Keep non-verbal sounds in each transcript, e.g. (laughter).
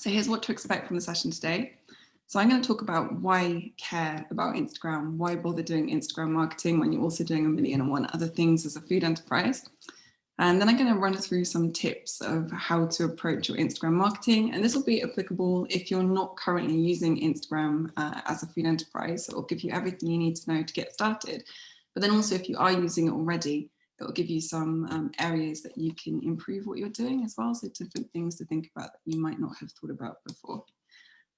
So here's what to expect from the session today. So I'm going to talk about why care about Instagram, why bother doing Instagram marketing when you're also doing a million and one other things as a food enterprise. And then I'm going to run through some tips of how to approach your Instagram marketing. And this will be applicable if you're not currently using Instagram uh, as a food enterprise. So it'll give you everything you need to know to get started. But then also if you are using it already, it will give you some um, areas that you can improve what you're doing as well. So different things to think about that you might not have thought about before.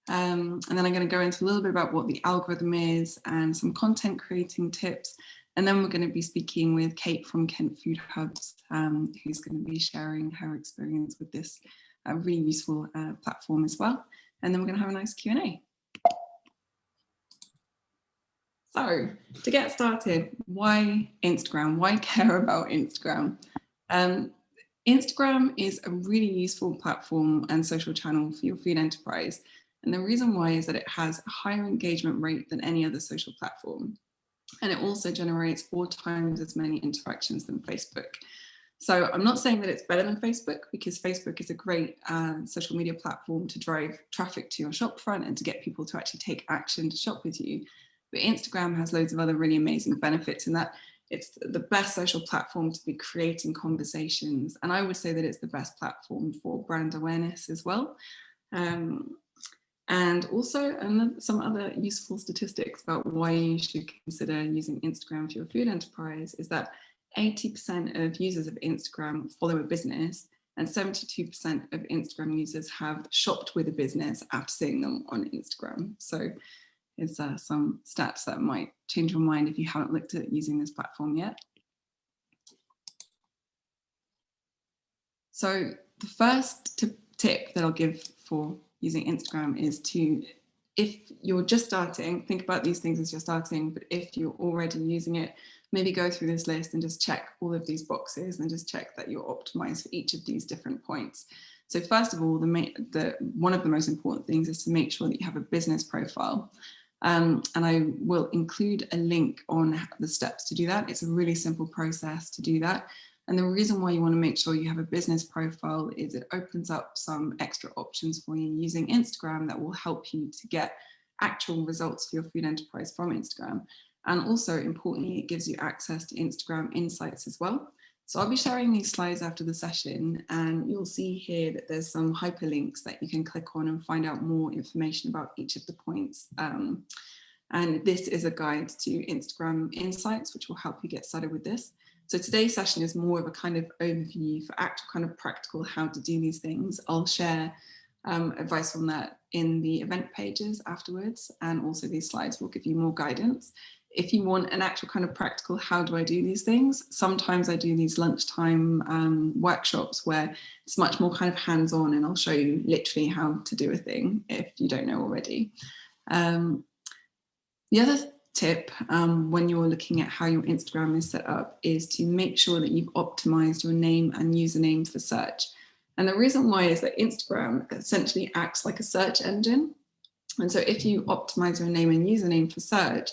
Um, and then I'm going to go into a little bit about what the algorithm is and some content creating tips and then we're going to be speaking with Kate from Kent Food Hubs, um, who's going to be sharing her experience with this uh, really useful uh, platform as well. And then we're going to have a nice Q&A. So to get started, why Instagram? Why care about Instagram? Um, Instagram is a really useful platform and social channel for your food enterprise. And the reason why is that it has a higher engagement rate than any other social platform and it also generates four times as many interactions than Facebook. So I'm not saying that it's better than Facebook because Facebook is a great uh, social media platform to drive traffic to your shopfront and to get people to actually take action to shop with you. But Instagram has loads of other really amazing benefits in that it's the best social platform to be creating conversations. And I would say that it's the best platform for brand awareness as well. Um, and also some other useful statistics about why you should consider using Instagram for your food enterprise is that 80% of users of Instagram follow a business and 72% of Instagram users have shopped with a business after seeing them on Instagram. So it's uh, some stats that might change your mind if you haven't looked at using this platform yet. So the first tip that I'll give for using Instagram is to, if you're just starting, think about these things as you're starting, but if you're already using it, maybe go through this list and just check all of these boxes and just check that you're optimized for each of these different points. So first of all, the, the one of the most important things is to make sure that you have a business profile. Um, and I will include a link on the steps to do that. It's a really simple process to do that. And the reason why you want to make sure you have a business profile is it opens up some extra options for you using Instagram that will help you to get actual results for your food enterprise from Instagram. And also importantly, it gives you access to Instagram insights as well. So I'll be sharing these slides after the session and you'll see here that there's some hyperlinks that you can click on and find out more information about each of the points. Um, and this is a guide to Instagram insights, which will help you get started with this. So today's session is more of a kind of overview for actual kind of practical how to do these things. I'll share um, advice on that in the event pages afterwards and also these slides will give you more guidance. If you want an actual kind of practical how do I do these things, sometimes I do these lunchtime um, workshops where it's much more kind of hands-on and I'll show you literally how to do a thing if you don't know already. Um, the other tip um, when you're looking at how your Instagram is set up is to make sure that you've optimized your name and username for search. And the reason why is that Instagram essentially acts like a search engine. And so if you optimize your name and username for search,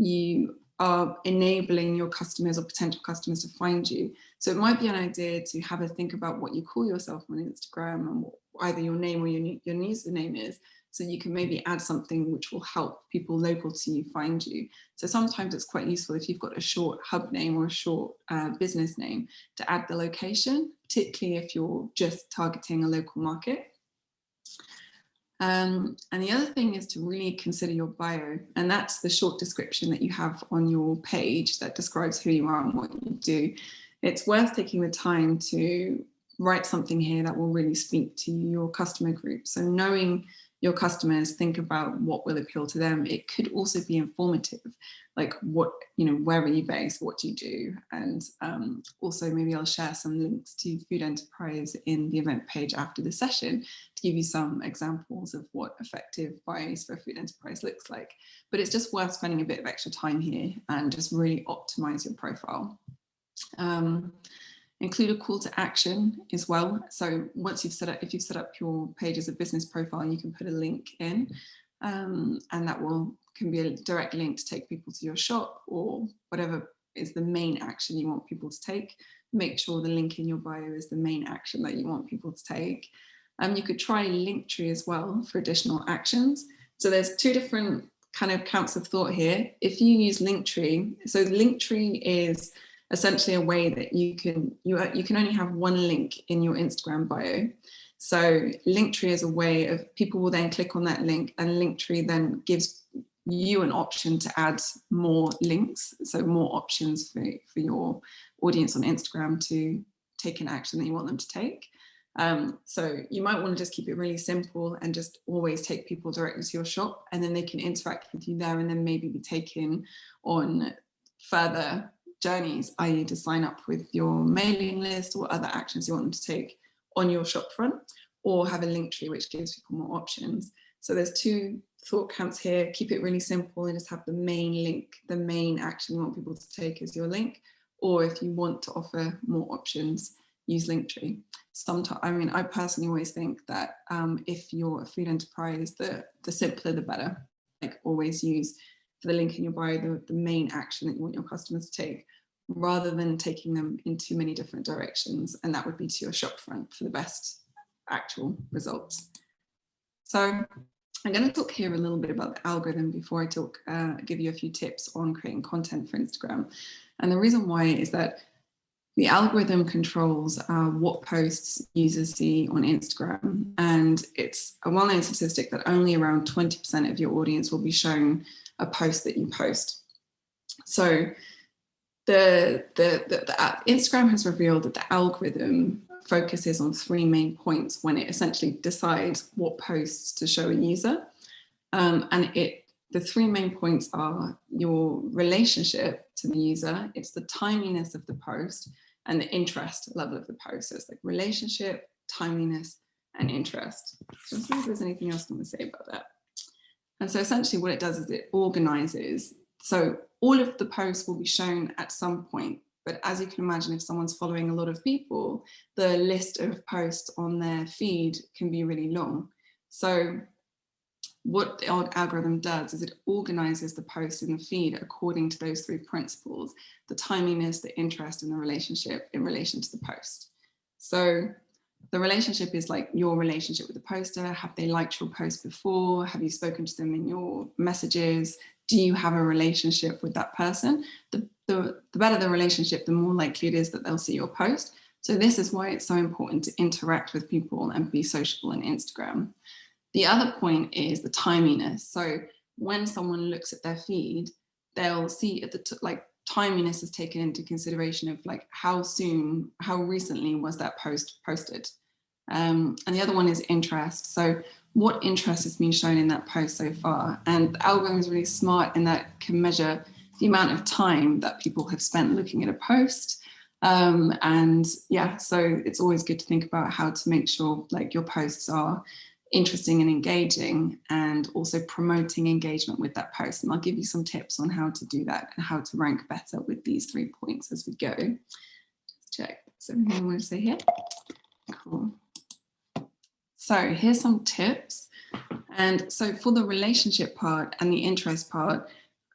you are enabling your customers or potential customers to find you. So it might be an idea to have a think about what you call yourself on Instagram and what either your name or your, your username is, so you can maybe add something which will help people local to you find you. So sometimes it's quite useful if you've got a short hub name or a short uh, business name to add the location, particularly if you're just targeting a local market. Um, and the other thing is to really consider your bio. And that's the short description that you have on your page that describes who you are and what you do. It's worth taking the time to write something here that will really speak to your customer group. So knowing your customers think about what will appeal to them. It could also be informative, like what, you know, where are you based, what do you do? And um, also maybe I'll share some links to Food Enterprise in the event page after the session to give you some examples of what effective bios for Food Enterprise looks like. But it's just worth spending a bit of extra time here and just really optimize your profile. Um, Include a call to action as well. So once you've set up, if you've set up your page as a business profile, you can put a link in um, and that will can be a direct link to take people to your shop or whatever is the main action you want people to take. Make sure the link in your bio is the main action that you want people to take. Um, you could try Linktree as well for additional actions. So there's two different kind of counts of thought here. If you use Linktree, so Linktree is essentially a way that you can you, you can only have one link in your Instagram bio. So Linktree is a way of people will then click on that link and Linktree then gives you an option to add more links. So more options for, for your audience on Instagram to take an action that you want them to take. Um, so you might want to just keep it really simple and just always take people directly to your shop and then they can interact with you there and then maybe be taken on further journeys, i.e. to sign up with your mailing list or other actions you want them to take on your shop front or have a Linktree which gives people more options. So there's two thought camps here, keep it really simple and just have the main link, the main action you want people to take as your link. Or if you want to offer more options, use Linktree. Sometimes, I mean, I personally always think that um, if you're a food enterprise, the, the simpler the better. Like always use for the link in your bio, the, the main action that you want your customers to take, rather than taking them in too many different directions. And that would be to your shop front for the best actual results. So I'm going to talk here a little bit about the algorithm before I talk, uh, give you a few tips on creating content for Instagram. And the reason why is that the algorithm controls uh, what posts users see on Instagram. And it's a well-known statistic that only around 20% of your audience will be shown a post that you post. So the, the, the, the Instagram has revealed that the algorithm focuses on three main points when it essentially decides what posts to show a user. Um, and it the three main points are your relationship to the user, it's the timeliness of the post, and the interest level of the post. So it's like relationship, timeliness, and interest. So let's see if there's anything else I want to say about that. And so essentially what it does is it organizes. So all of the posts will be shown at some point. But as you can imagine, if someone's following a lot of people, the list of posts on their feed can be really long. So what the algorithm does is it organizes the posts in the feed according to those three principles, the timeliness, the interest, and the relationship in relation to the post. So the relationship is like your relationship with the poster. Have they liked your post before? Have you spoken to them in your messages? Do you have a relationship with that person? The, the, the better the relationship, the more likely it is that they'll see your post. So this is why it's so important to interact with people and be sociable on Instagram. The other point is the timeliness. So when someone looks at their feed, they'll see at the like timeliness is taken into consideration of like how soon, how recently was that post posted. Um, and the other one is interest. So what interest has been shown in that post so far? And the algorithm is really smart in that can measure the amount of time that people have spent looking at a post. Um, and yeah, so it's always good to think about how to make sure like your posts are interesting and engaging and also promoting engagement with that post. And I'll give you some tips on how to do that and how to rank better with these three points as we go. Just check. So everything I want to say here? Cool. So here's some tips. And so for the relationship part and the interest part,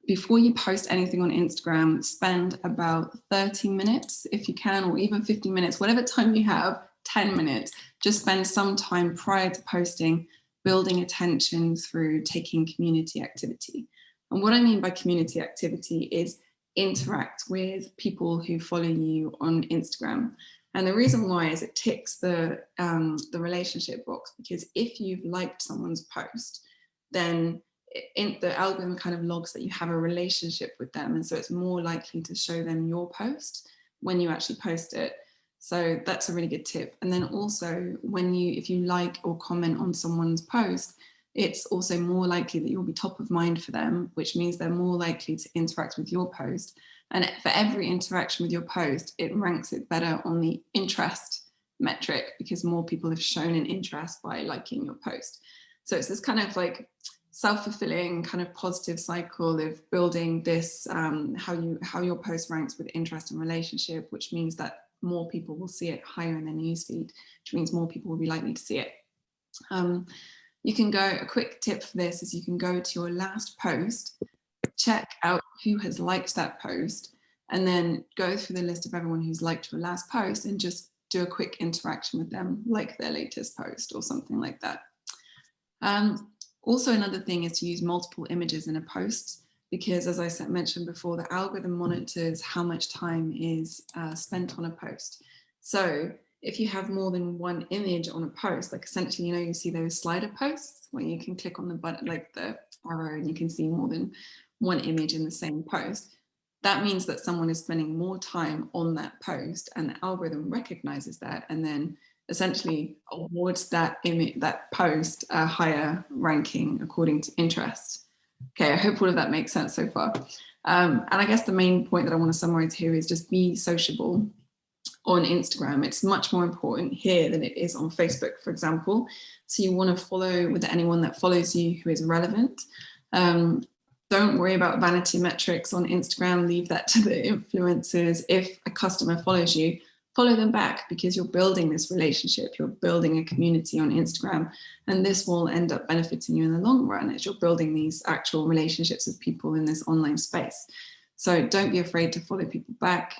before you post anything on Instagram, spend about 30 minutes if you can, or even 50 minutes, whatever time you have, 10 minutes, just spend some time prior to posting building attention through taking community activity. And what I mean by community activity is interact with people who follow you on Instagram. And the reason why is it ticks the, um, the relationship box because if you've liked someone's post, then the algorithm kind of logs that you have a relationship with them. And so it's more likely to show them your post when you actually post it. So that's a really good tip. And then also when you, if you like or comment on someone's post, it's also more likely that you'll be top of mind for them, which means they're more likely to interact with your post. And for every interaction with your post, it ranks it better on the interest metric because more people have shown an interest by liking your post. So it's this kind of like self-fulfilling kind of positive cycle of building this, um, how you how your post ranks with interest and relationship, which means that more people will see it higher in their newsfeed, which means more people will be likely to see it. Um, you can go, a quick tip for this is you can go to your last post, check out who has liked that post, and then go through the list of everyone who's liked your last post and just do a quick interaction with them, like their latest post or something like that. Um, also, another thing is to use multiple images in a post because as I mentioned before, the algorithm monitors how much time is uh, spent on a post. So if you have more than one image on a post, like essentially, you know, you see those slider posts where you can click on the button, like the arrow, and you can see more than one image in the same post. That means that someone is spending more time on that post and the algorithm recognizes that and then essentially awards that image, that post a higher ranking according to interest. Okay, I hope all of that makes sense so far. Um, and I guess the main point that I want to summarize here is just be sociable on Instagram. It's much more important here than it is on Facebook, for example. So you want to follow with anyone that follows you who is relevant. Um, don't worry about vanity metrics on Instagram, leave that to the influencers. If a customer follows you, follow them back because you're building this relationship, you're building a community on Instagram, and this will end up benefiting you in the long run as you're building these actual relationships with people in this online space. So don't be afraid to follow people back,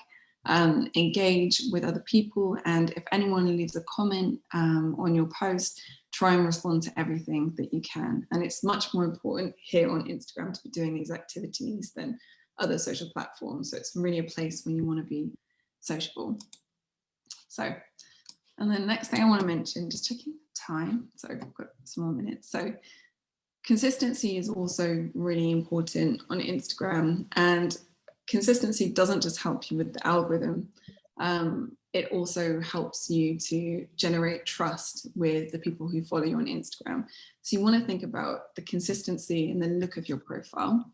um, engage with other people, and if anyone leaves a comment um, on your post, try and respond to everything that you can. And it's much more important here on Instagram to be doing these activities than other social platforms. So it's really a place when you want to be sociable. So, and then next thing I want to mention, just checking time. So I've got some more minutes. So consistency is also really important on Instagram and consistency doesn't just help you with the algorithm. Um, it also helps you to generate trust with the people who follow you on Instagram. So you want to think about the consistency and the look of your profile,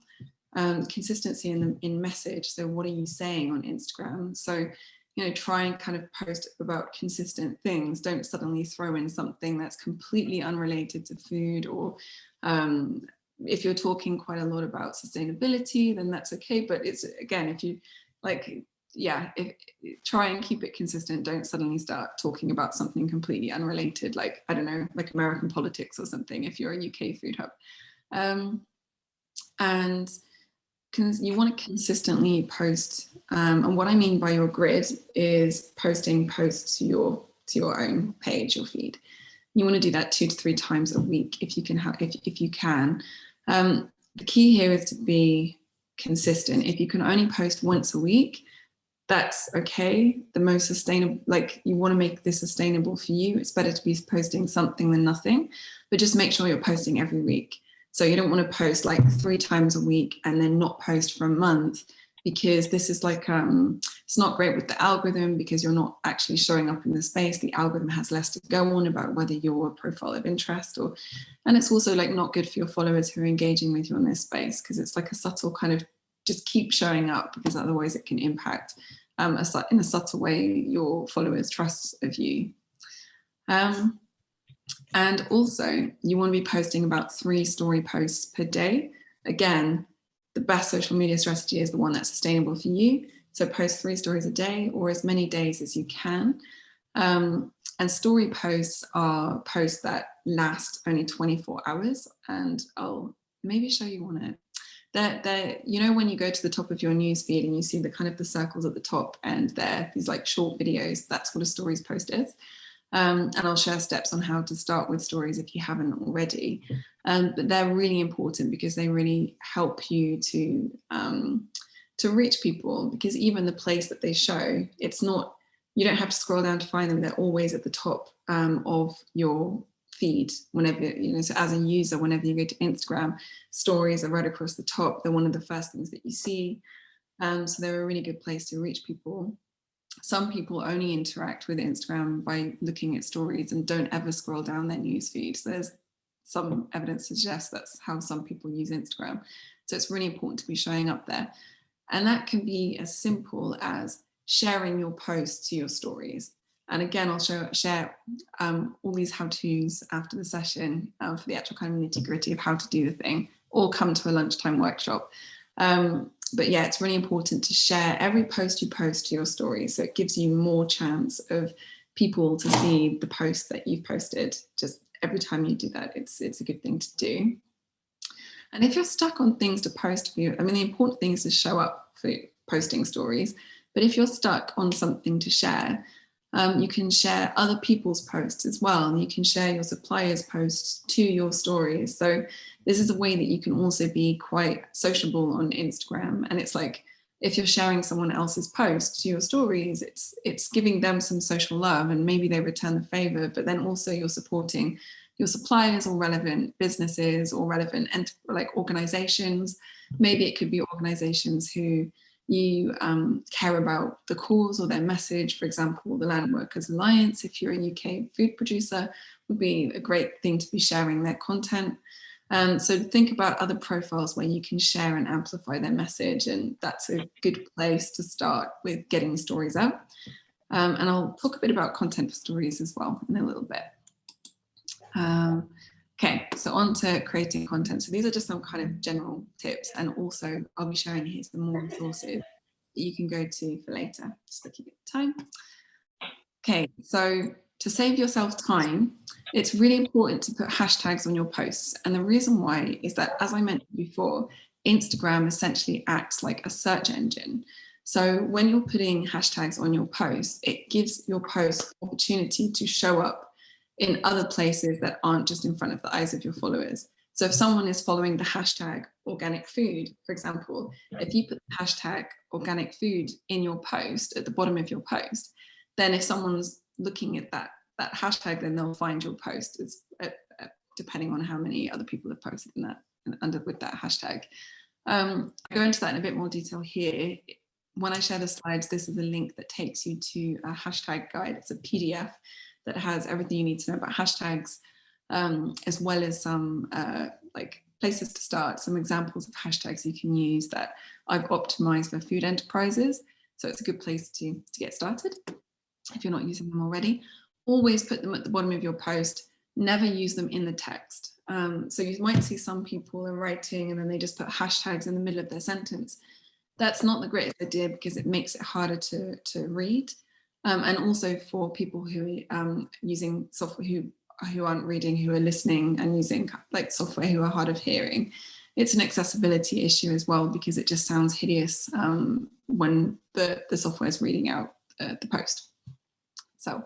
um, consistency in the in message. So what are you saying on Instagram? So you know, try and kind of post about consistent things. Don't suddenly throw in something that's completely unrelated to food or um, if you're talking quite a lot about sustainability, then that's okay. But it's again, if you like, yeah, if, try and keep it consistent. Don't suddenly start talking about something completely unrelated, like, I don't know, like American politics or something, if you're a UK food hub. Um, and you want to consistently post um, and what I mean by your grid is posting posts to your to your own page or feed. You want to do that two to three times a week if you can have if, if you can. Um, the key here is to be consistent. If you can only post once a week, that's okay. The most sustainable, like you want to make this sustainable for you. It's better to be posting something than nothing, but just make sure you're posting every week. So you don't want to post like three times a week and then not post for a month because this is like, um, it's not great with the algorithm because you're not actually showing up in the space. The algorithm has less to go on about whether you're a profile of interest or, and it's also like not good for your followers who are engaging with you in this space because it's like a subtle kind of just keep showing up because otherwise it can impact um, in a subtle way your followers trust of you. Um, and also you want to be posting about three story posts per day. Again, the best social media strategy is the one that's sustainable for you. So post three stories a day or as many days as you can. Um, and story posts are posts that last only 24 hours. And I'll maybe show you on it. That they're, you know, when you go to the top of your news feed and you see the kind of the circles at the top and they're these like short videos, that's what a stories post is. Um, and I'll share steps on how to start with stories if you haven't already. Um, but they're really important because they really help you to um, to reach people because even the place that they show, it's not, you don't have to scroll down to find them. They're always at the top um, of your feed whenever, you know, so as a user, whenever you go to Instagram, stories are right across the top. They're one of the first things that you see. Um, so they're a really good place to reach people some people only interact with Instagram by looking at stories and don't ever scroll down their news feeds. There's some evidence to suggest that's how some people use Instagram. So it's really important to be showing up there. And that can be as simple as sharing your posts to your stories. And again, I'll show, share um, all these how-tos after the session uh, for the actual kind of nitty gritty of how to do the thing, or come to a lunchtime workshop. Um, but yeah, it's really important to share every post you post to your story. So it gives you more chance of people to see the post that you've posted. Just every time you do that, it's, it's a good thing to do. And if you're stuck on things to post you, I mean, the important thing is to show up for posting stories. But if you're stuck on something to share, Um, you can share other people's posts as well, and you can share your suppliers' posts to your stories. So this is a way that you can also be quite sociable on Instagram. And it's like, if you're sharing someone else's post to your stories, it's it's giving them some social love and maybe they return the favor, but then also you're supporting your suppliers or relevant businesses or relevant like organizations. Maybe it could be organizations who you um, care about the cause or their message. For example, the Land Workers Alliance, if you're a UK food producer, would be a great thing to be sharing their content. Um, so think about other profiles where you can share and amplify their message and that's a good place to start with getting stories out. Um, and I'll talk a bit about content for stories as well in a little bit. Um, okay, so on to creating content. So these are just some kind of general tips and also I'll be sharing here some more resources that you can go to for later, just looking at the time. Okay, so to save yourself time, it's really important to put hashtags on your posts. And the reason why is that, as I mentioned before, Instagram essentially acts like a search engine. So when you're putting hashtags on your posts, it gives your post opportunity to show up in other places that aren't just in front of the eyes of your followers. So if someone is following the hashtag organic food, for example, if you put the hashtag organic food in your post at the bottom of your post, then if someone's looking at that that hashtag, then they'll find your post. It's uh, uh, depending on how many other people have posted in that under with that hashtag. Um, I go into that in a bit more detail here. When I share the slides, this is a link that takes you to a hashtag guide. It's a PDF that has everything you need to know about hashtags, um, as well as some uh, like places to start, some examples of hashtags you can use that I've optimized for food enterprises. So it's a good place to, to get started if you're not using them already. Always put them at the bottom of your post, never use them in the text. Um, so you might see some people are writing and then they just put hashtags in the middle of their sentence. That's not the greatest idea because it makes it harder to, to read. Um, and also for people who are um, using software who, who aren't reading, who are listening and using like software who are hard of hearing. It's an accessibility issue as well because it just sounds hideous um, when the, the software is reading out uh, the post. So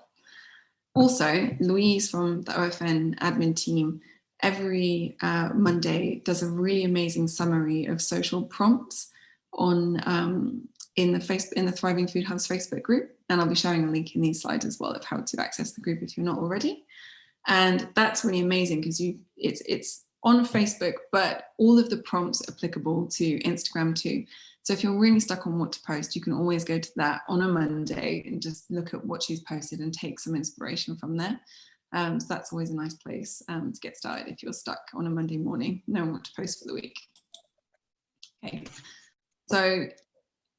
also Louise from the OFN admin team every uh, Monday does a really amazing summary of social prompts on um, in the Facebook in the Thriving Food Hubs Facebook group. And I'll be sharing a link in these slides as well of how to access the group if you're not already. And that's really amazing because you it's it's on Facebook, but all of the prompts applicable to Instagram too. So if you're really stuck on what to post, you can always go to that on a Monday and just look at what she's posted and take some inspiration from there. Um, so that's always a nice place um, to get started if you're stuck on a Monday morning, knowing what to post for the week. Okay, so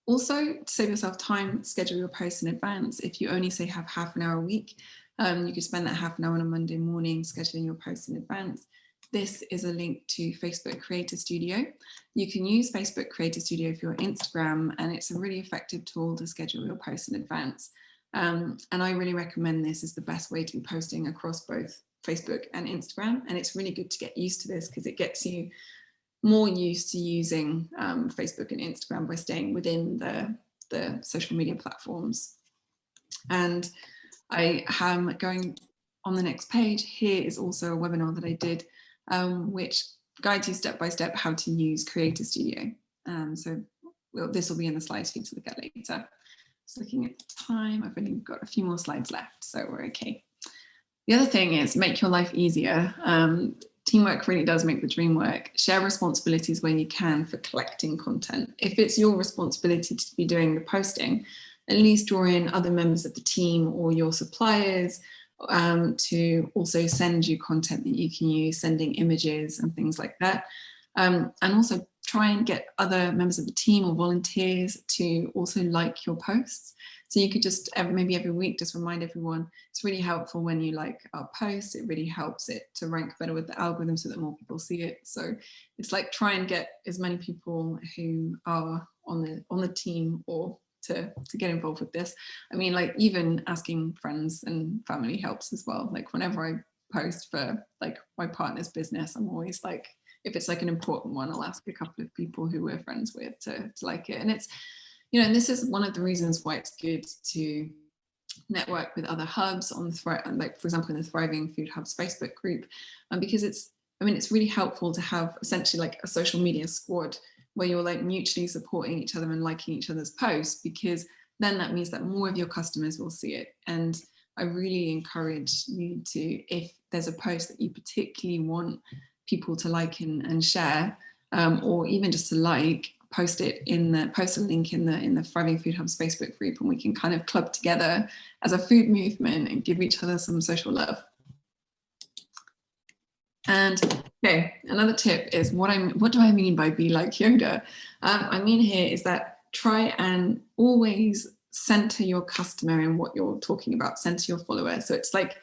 also to save yourself time, schedule your posts in advance. If you only say have half an hour a week, um, you could spend that half an hour on a Monday morning scheduling your posts in advance. This is a link to Facebook Creator Studio. You can use Facebook Creator Studio for your Instagram and it's a really effective tool to schedule your posts in advance. Um, and I really recommend this as the best way to be posting across both Facebook and Instagram. And it's really good to get used to this because it gets you more used to using um, Facebook and Instagram by staying within the, the social media platforms. And I am going on the next page. Here is also a webinar that I did um, which guides you step by step how to use Creator Studio. Um, so we'll, this will be in the slides for you to look at later. Just looking at the time, I've only got a few more slides left, so we're okay. The other thing is make your life easier. Um, teamwork really does make the dream work. Share responsibilities when you can for collecting content. If it's your responsibility to be doing the posting, at least draw in other members of the team or your suppliers um, to also send you content that you can use, sending images and things like that. Um, and also try and get other members of the team or volunteers to also like your posts. So you could just maybe every week just remind everyone, it's really helpful when you like our posts, it really helps it to rank better with the algorithm so that more people see it. So it's like try and get as many people who are on the on the team or to, to get involved with this. I mean, like even asking friends and family helps as well. Like whenever I post for like my partner's business, I'm always like, if it's like an important one, I'll ask a couple of people who we're friends with to, to like it. And it's, you know, and this is one of the reasons why it's good to network with other hubs on like for example in the Thriving Food Hubs Facebook group, um, because it's I mean it's really helpful to have essentially like a social media squad where you're like mutually supporting each other and liking each other's posts because then that means that more of your customers will see it. And I really encourage you to if there's a post that you particularly want people to like and, and share um, or even just to like post it in the post a link in the in the Thriving Food Hubs Facebook group and we can kind of club together as a food movement and give each other some social love. And okay, another tip is what I'm what do I mean by be like Yoda? Um, I mean here is that try and always center your customer in what you're talking about, center your follower. So it's like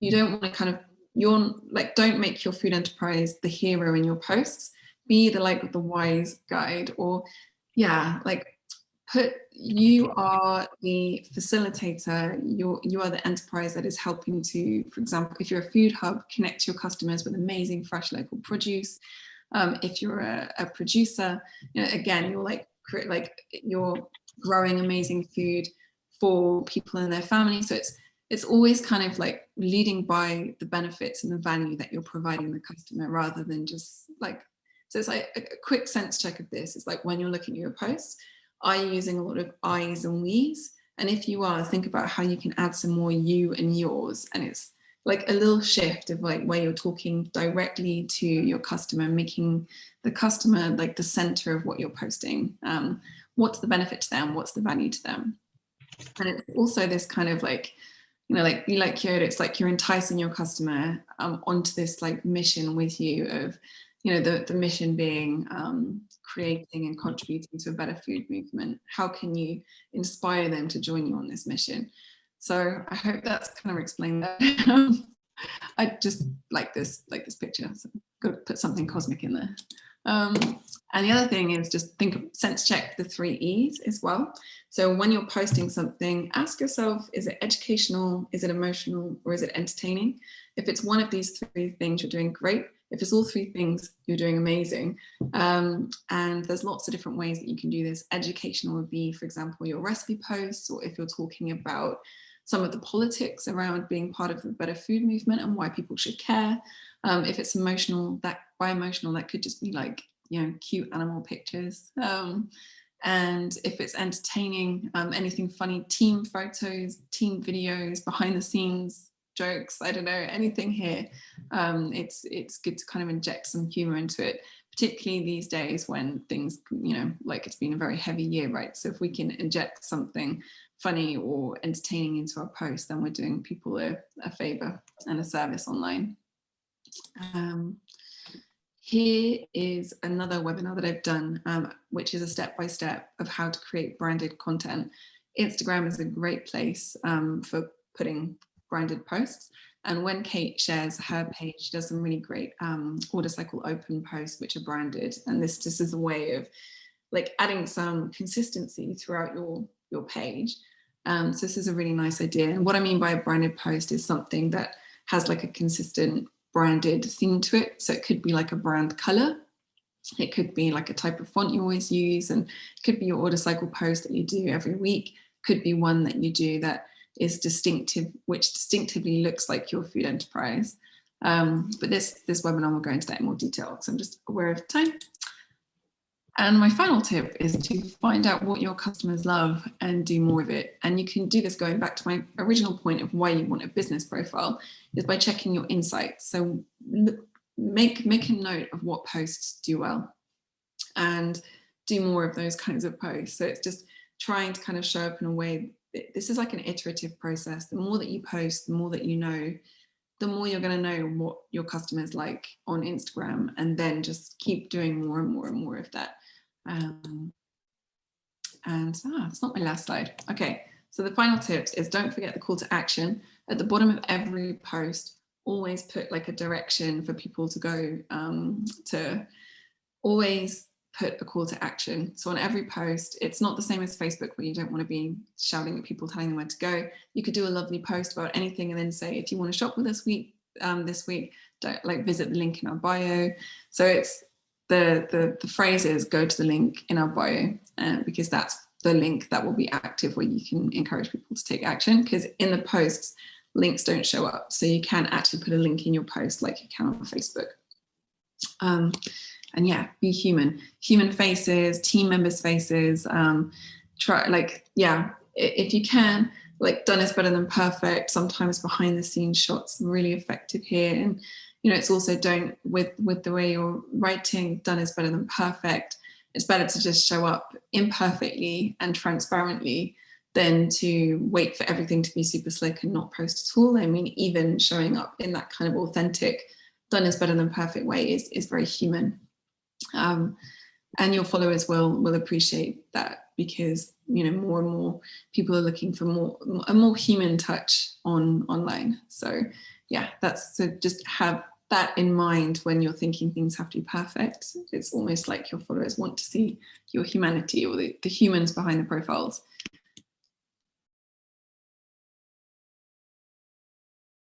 you don't want to kind of you're like don't make your food enterprise the hero in your posts be the like the wise guide or yeah like put you are the facilitator you're you are the enterprise that is helping to for example if you're a food hub connect your customers with amazing fresh local produce. Um, if you're a, a producer you know, again you're like like you're growing amazing food for people and their family. So it's it's always kind of like leading by the benefits and the value that you're providing the customer rather than just like so it's like a, quick sense check of this. It's like when you're looking at your posts, are you using a lot of I's and we's? And if you are, think about how you can add some more you and yours. And it's like a little shift of like where you're talking directly to your customer, making the customer like the center of what you're posting. Um, what's the benefit to them? What's the value to them? And it's also this kind of like, you know, like you like Yoda, it's like you're enticing your customer um, onto this like mission with you of you know, the, the mission being um, creating and contributing to a better food movement. How can you inspire them to join you on this mission? So I hope that's kind of explained that. (laughs) I just like this, like this picture. So got to put something cosmic in there. Um, and the other thing is just think of sense check the three E's as well. So when you're posting something, ask yourself, is it educational, is it emotional, or is it entertaining? If it's one of these three things, you're doing great. If it's all three things, you're doing amazing. Um, and there's lots of different ways that you can do this. Educational would be, for example, your recipe posts, or if you're talking about some of the politics around being part of the better food movement and why people should care. Um, if it's emotional, that by emotional, that could just be like, you know, cute animal pictures. Um, and if it's entertaining, um, anything funny, team photos, team videos, behind the scenes jokes, I don't know, anything here. Um, it's, it's good to kind of inject some humor into it, particularly these days when things, you know, like it's been a very heavy year, right? So if we can inject something funny or entertaining into our post, then we're doing people a, a favor and a service online. Um, here is another webinar that I've done, um, which is a step-by-step -step of how to create branded content. Instagram is a great place um, for putting branded posts. And when Kate shares her page, she does some really great um, order cycle open posts, which are branded. And this just is a way of like adding some consistency throughout your, your page. Um, so this is a really nice idea. And what I mean by a branded post is something that has like a consistent branded theme to it. So it could be like a brand color. It could be like a type of font you always use and it could be your order cycle post that you do every week. Could be one that you do that is distinctive, which distinctively looks like your food enterprise. Um, but this, this webinar will go into that in more detail because I'm just aware of time. And my final tip is to find out what your customers love and do more of it. And you can do this going back to my original point of why you want a business profile is by checking your insights. So make, make a note of what posts do well and do more of those kinds of posts. So it's just trying to kind of show up in a way this is like an iterative process. The more that you post, the more that you know, the more you're going to know what your customers like on Instagram and then just keep doing more and more and more of that. Um, and ah, that's not my last slide. Okay, so the final tips is don't forget the call to action. At the bottom of every post, always put like a direction for people to go um, to always put a call to action. So on every post, it's not the same as Facebook where you don't want to be shouting at people, telling them where to go. You could do a lovely post about anything and then say, if you want to shop with us week, um, this week, don't like visit the link in our bio. So it's the, the, the phrase is go to the link in our bio uh, because that's the link that will be active where you can encourage people to take action because in the posts, links don't show up. So you can actually put a link in your post like you can on Facebook. Um, and yeah, be human. Human faces, team members' faces. Um, try like yeah, if you can, like done is better than perfect. Sometimes behind the scenes shots really effective here, and you know it's also don't with with the way you're writing. Done is better than perfect. It's better to just show up imperfectly and transparently than to wait for everything to be super slick and not post at all. I mean, even showing up in that kind of authentic, done is better than perfect way is, is very human. Um, and your followers will will appreciate that because you know more and more people are looking for more a more human touch on online. So yeah, that's so just have that in mind when you're thinking things have to be perfect. It's almost like your followers want to see your humanity or the, the humans behind the profiles